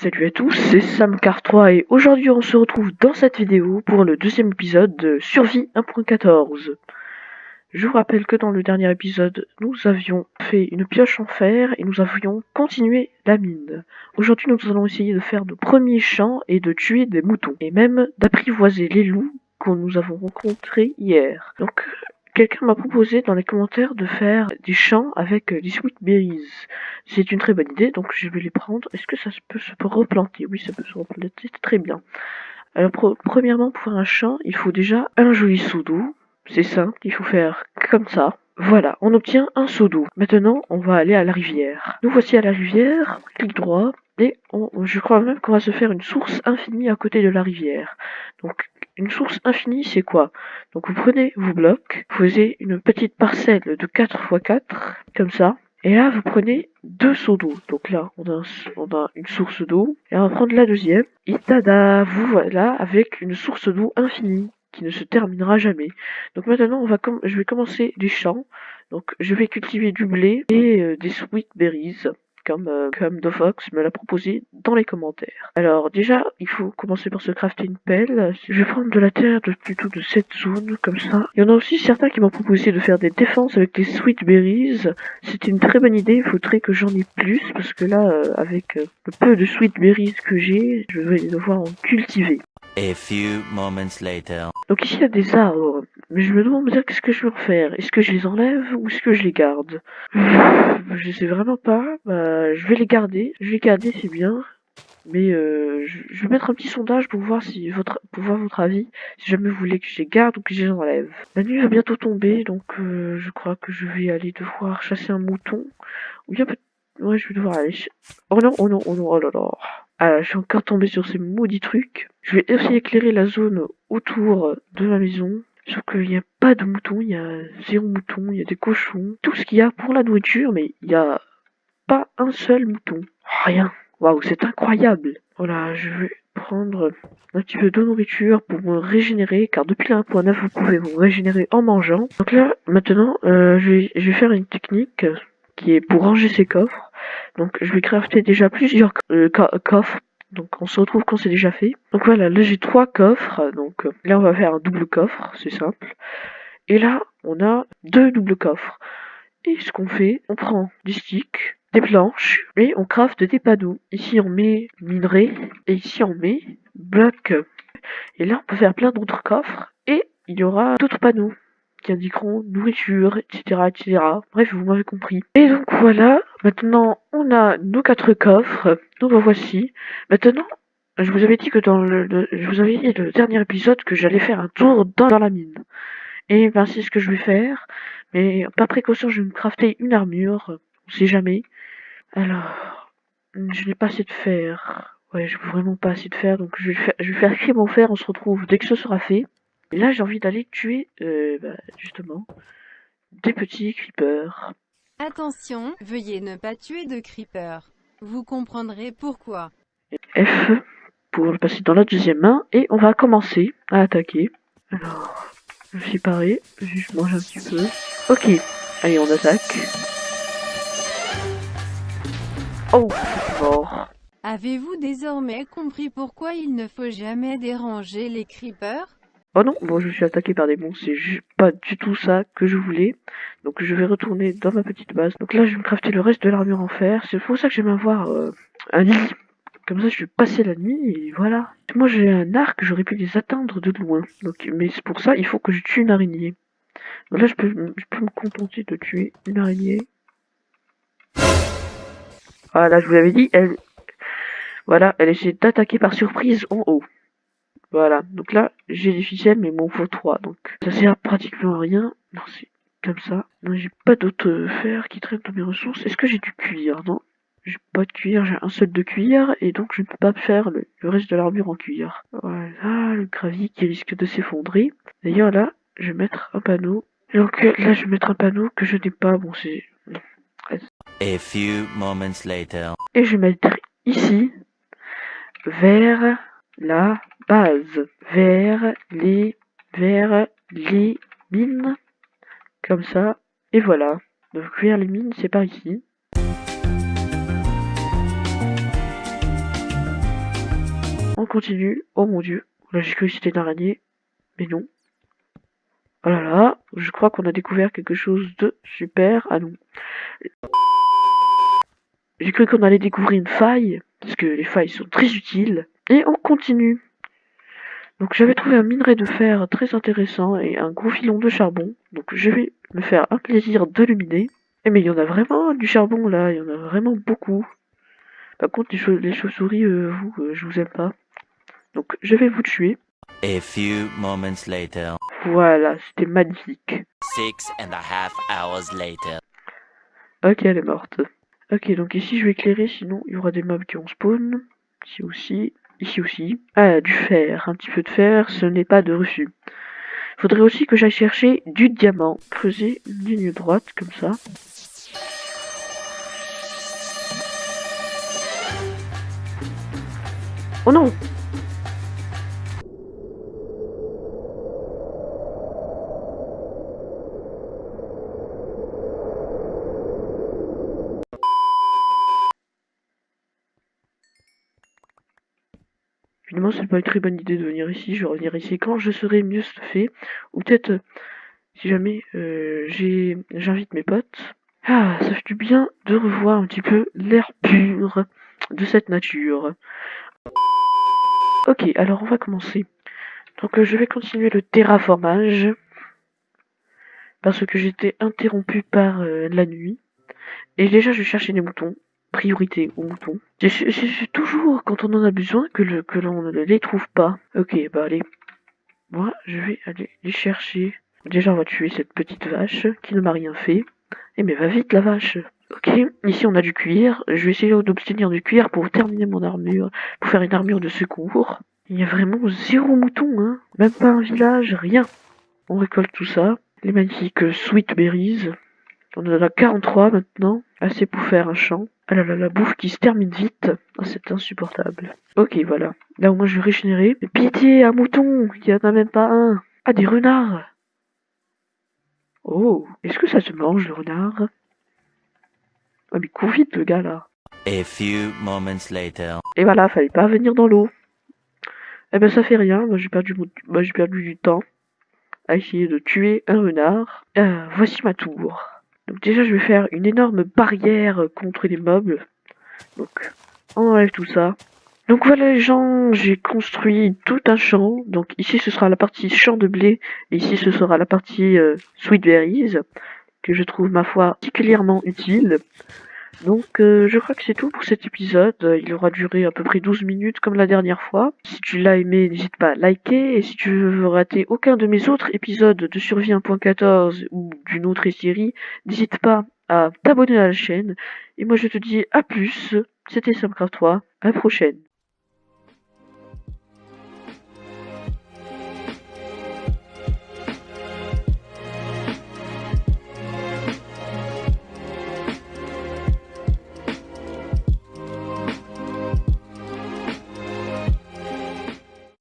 Salut à tous, c'est SamCar3 et aujourd'hui on se retrouve dans cette vidéo pour le deuxième épisode de Survie 1.14. Je vous rappelle que dans le dernier épisode, nous avions fait une pioche en fer et nous avions continué la mine. Aujourd'hui nous allons essayer de faire nos premiers champs et de tuer des moutons, et même d'apprivoiser les loups que nous avons rencontrés hier. Donc Quelqu'un m'a proposé dans les commentaires de faire des champs avec des sweet berries. C'est une très bonne idée, donc je vais les prendre. Est-ce que ça peut se replanter? Oui, ça peut se replanter, c'est très bien. Alors, premièrement, pour un champ, il faut déjà un joli seau d'eau. C'est simple, il faut faire comme ça. Voilà, on obtient un seau d'eau. Maintenant, on va aller à la rivière. Nous voici à la rivière, clic droit, et je crois même qu'on va se faire une source infinie à côté de la rivière. Donc une source infinie, c'est quoi? Donc vous prenez vos blocs, vous faisiez une petite parcelle de 4 x 4, comme ça. Et là, vous prenez deux seaux d'eau. Donc là, on a, une source d'eau. Et on va prendre la deuxième. Et tada, vous voilà avec une source d'eau infinie qui ne se terminera jamais. Donc maintenant, je vais commencer les champs. Donc je vais cultiver du blé et euh, des sweet berries comme, euh, comme Dofox me l'a proposé dans les commentaires. Alors déjà, il faut commencer par se crafter une pelle. Je vais prendre de la terre de, plutôt de cette zone, comme ça. Il y en a aussi certains qui m'ont proposé de faire des défenses avec des sweet berries. C'est une très bonne idée, il faudrait que j'en ai plus, parce que là, euh, avec euh, le peu de sweet berries que j'ai, je vais devoir en cultiver. A few moments later. Donc ici il y a des arbres, mais je me demande bien qu'est-ce que je vais en faire. Est-ce que je les enlève ou est-ce que je les garde? Je sais vraiment pas. Bah, je vais les garder. Je vais les garder, c'est bien. Mais euh, je, vais mettre un petit sondage pour voir si votre pour voir votre avis, si jamais vous voulez que je garde ou que je enlève. La nuit va bientôt tomber, donc euh, je crois que je vais aller devoir chasser un mouton. Ou bien Ouais, je vais devoir aller... Oh non, oh non, oh non, oh là là. Ah, je suis encore tombé sur ces maudits trucs. Je vais aussi éclairer la zone autour de ma maison. Sauf qu'il n'y a pas de moutons, il y a zéro mouton, il y a des cochons. Tout ce qu'il y a pour la nourriture, mais il n'y a pas un seul mouton. Rien. Waouh, c'est incroyable. Voilà, je vais prendre un petit peu de nourriture pour me régénérer, car depuis la 1.9, vous pouvez vous régénérer en mangeant. Donc là, maintenant, euh, je, vais, faire une technique qui est pour ranger ses coffres. Donc je vais crafter déjà plusieurs euh, coffres. Donc on se retrouve quand c'est déjà fait. Donc voilà, là j'ai trois coffres. Donc là on va faire un double coffre, c'est simple. Et là on a deux doubles coffres. Et ce qu'on fait, on prend des sticks, des planches et on crafte des panneaux. Ici on met minerai et ici on met bloc. Et là on peut faire plein d'autres coffres et il y aura d'autres panneaux qui indiqueront nourriture, etc., etc. Bref, vous m'avez compris. Et donc voilà, maintenant on a nos quatre coffres. Nous voici. Maintenant, je vous avais dit que dans le, je vous avais dit le dernier épisode que j'allais faire un tour dans, la mine. Et ben c'est ce que je vais faire. Mais par précaution, je vais me crafter une armure. On sait jamais. Alors, je n'ai pas assez de fer. Ouais, je n'ai vraiment pas assez de fer, donc je vais faire, je vais faire écrire mon fer. On se retrouve dès que ce sera fait. Et là, j'ai envie d'aller tuer, euh, bah, justement, des petits creepers. Attention, veuillez ne pas tuer de creepers. Vous comprendrez pourquoi. F pour le passer dans la deuxième main et on va commencer à attaquer. Alors, je suis paré, je mange un petit peu. Ok, allez on attaque. Oh. Avez-vous désormais compris pourquoi il ne faut jamais déranger les creepers? Oh non, bon, je suis attaqué par des monstres, c'est pas du tout ça que je voulais. Donc je vais retourner dans ma petite base. Donc là, je vais me crafter le reste de l'armure en fer. C'est pour ça que j'aime avoir euh, un lit. Comme ça, je vais passer la nuit et voilà. Moi, j'ai un arc, j'aurais pu les atteindre de loin. Donc, mais c'est pour ça, il faut que je tue une araignée. Donc là, je peux, je peux me contenter de tuer une araignée. Voilà, je vous l'avais dit, elle... Voilà, elle essaie d'attaquer par surprise en haut. Voilà, donc là, j'ai des ficelles, mais bon, faut 3, donc ça sert pratiquement à rien. Non, c'est comme ça. Non, j'ai pas d'autres fer qui traînent dans mes ressources. Est-ce que j'ai du cuir? Non, j'ai pas de cuir, j'ai un seul de cuir, et donc je ne peux pas faire le, reste de l'armure en cuir. Voilà, le gravier qui risque de s'effondrer. D'ailleurs, là, je vais mettre un panneau. Donc là, je vais mettre un panneau que je n'ai pas. Bon, c'est... A few moments later. Et je vais mettre ici, vers la base vers les vers les mines comme ça et voilà donc vers les mines c'est par ici on continue. Oh mon dieu. Là, j'ai cru que c'était une araignée. Mais non. Oh là là, je crois qu'on a découvert quelque chose de super. Ah non. J'ai cru qu'on allait découvrir une faille, parce que les failles sont très utiles. Et on continue. Donc j'avais trouvé un minerai de fer très intéressant et un gros filon de charbon. Donc je vais me faire un plaisir de le miner. Eh mais il y en a vraiment du charbon là, il y en a vraiment beaucoup. Par contre les, chauves-souris, euh, vous, euh, je vous aime pas. Donc je vais vous tuer. A few moments later. Voilà, c'était magnifique. Six and a half hours later. Ok, elle est morte. Ok, donc ici je vais éclairer, sinon il y aura des mobs qui vont spawn. Ici aussi. Ici aussi. Ah, du fer. Un petit peu de fer, ce n'est pas de refus. Faudrait aussi que j'aille chercher du diamant. Creuser une ligne droite, comme ça. Oh non C'est pas une très bonne idée de venir ici. Je vais revenir ici quand je serai mieux fait. Ou peut-être, euh, si jamais euh, j'invite mes potes. Ah, ça fait du bien de revoir un petit peu l'air pur de cette nature. Ok, alors on va commencer. Donc euh, je vais continuer le terraformage. Parce que j'étais interrompu par la nuit. Et déjà, je cherchais des moutons priorité aux moutons. C'est toujours quand on en a besoin que, l'on ne les trouve pas. Ok, bah allez. Moi, je vais aller les chercher. Déjà, on va tuer cette petite vache qui ne m'a rien fait. Eh mais va vite la vache. Ok, ici on a du cuir. Je vais essayer d'obtenir du cuir pour terminer mon armure, pour faire une armure de secours. Il y a vraiment zéro mouton, hein. Même pas un village, rien. On récolte tout ça. Les magnifiques sweet berries. On en a 43 maintenant. Assez pour faire un champ. Ah là là, la bouffe qui se termine vite. Oh, c'est insupportable. Ok, voilà. Là au moins je vais régénérer. Mais pitié, un mouton Il n'y en a même pas un. Ah, des renards Oh, est-ce que ça se mange le renard? Ah mais cours vite le gars là. A few moments later. Et voilà, fallait pas venir dans l'eau. Eh ben ça fait rien, moi j'ai perdu, moi, j'ai perdu du temps à essayer de tuer un renard. Euh, voici ma tour. Donc déjà, je vais faire une énorme barrière contre les mobs. Donc, on enlève tout ça. Donc voilà les gens, j'ai construit tout un champ. Donc ici, ce sera la partie champ de blé. Et ici, ce sera la partie euh, sweet berries. Que je trouve, ma foi, particulièrement utile. Donc euh, je crois que c'est tout pour cet épisode. Il aura duré à peu près 12 minutes comme la dernière fois. Si tu l'as aimé, n'hésite pas à liker. Et si tu veux rater aucun de mes autres épisodes de Survie 1.14 ou d'une autre série, n'hésite pas à t'abonner à la chaîne. Et moi je te dis à plus. C'était Samcraft 3. À la prochaine.